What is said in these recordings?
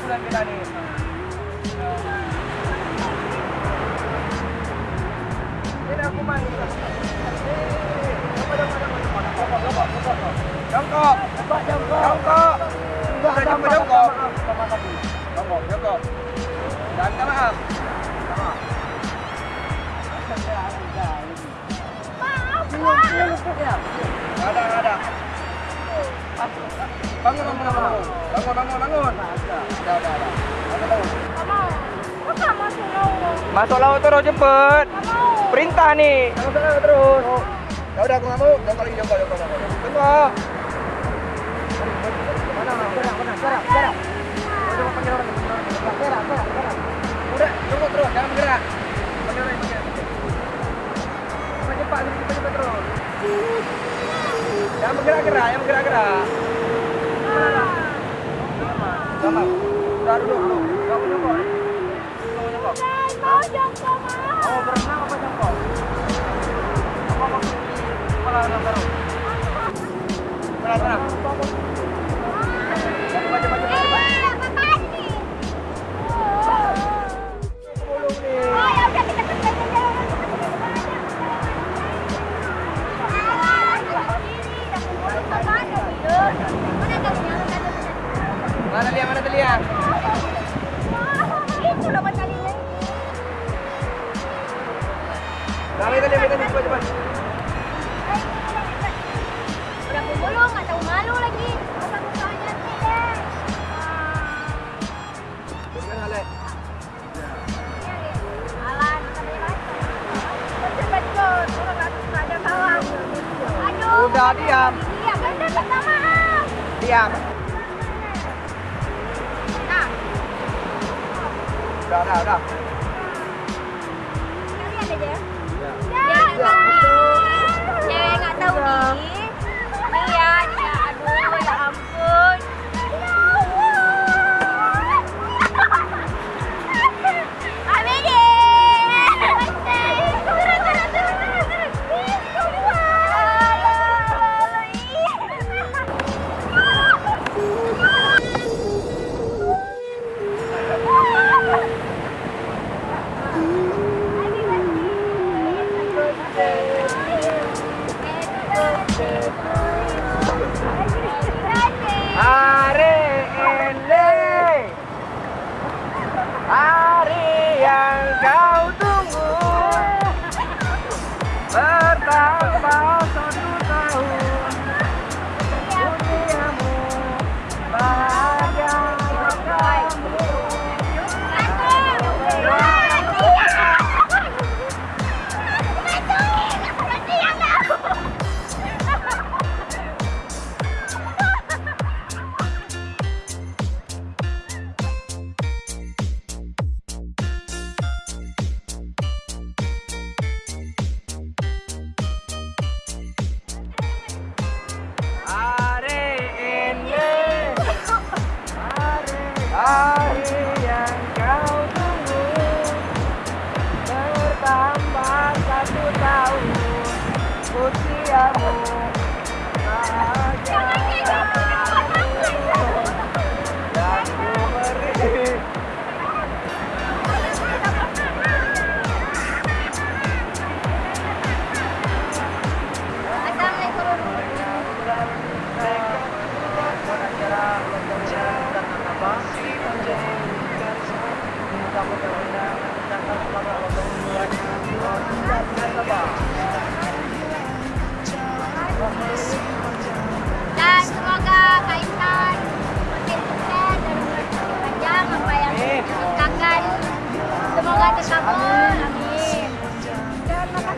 bulan kita ni? Ini aku main. Eh, jongkok, jongkok, jongkok. Sudah jumpa jongkok. Jongkok, jongkok. Dan minta maaf. Maaf. Nggak ada, ada. Bangun, bangun, bangun. Bangun, bangun, bangun. Udah, udah, udah. Bangun, bangun. Masuk laut terus cepet. Perintah nih. Masuk laut terus. Ya udah aku nggak mau. Jongkok lagi, jongkok, jongkok, jongkok. Jongkok. Mana, mana? Gerak, gerak, gerak, gerak. Udah, orang, panggil orang. Gerak, gerak, gerak. Udah, jongkok terus, jangan bergerak. Panggil orang, panggil. Cepat, cepat, cepat, cepat terus. Jangan bergerak-gerak, jangan bergerak-gerak. Gampang. Udah duduk dulu. Gak mau mau. Mau berenang apa jongkok? Apa mau kepala baru? Tenang, Mana Udah, udah, udah. Cewek nggak tahu nih. Nih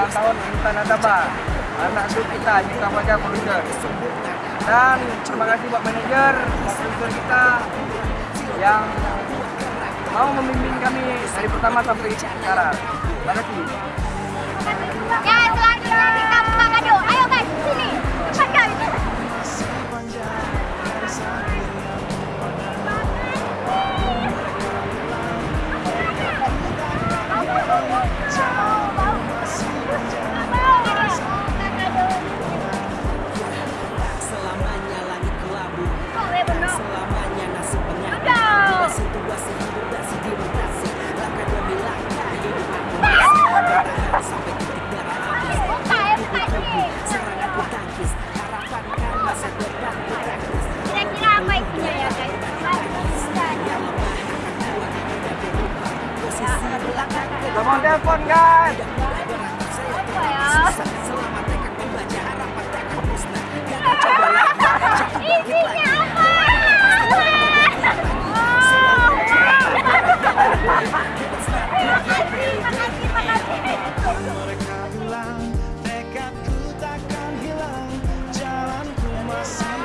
ulang tahun Intan Adaba anak sulung kita kita Fajar Producer dan terima kasih buat manajer produser kita yang mau memimpin kami dari pertama sampai sekarang. Terima kasih. Ya,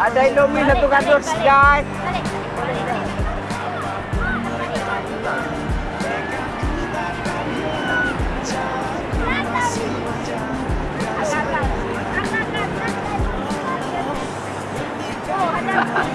Ada Indomie satu kardus, guys. Ha ha ha.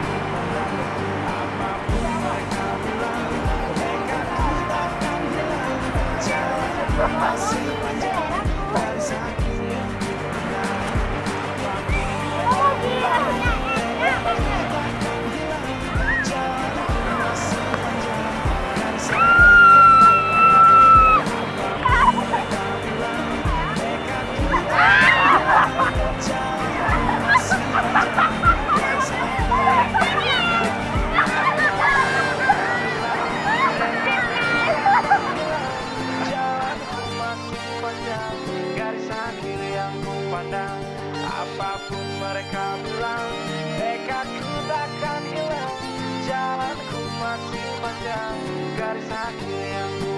Apa pun mereka bilang Dekatku takkan hilang Jalanku masih panjang Garis hati yang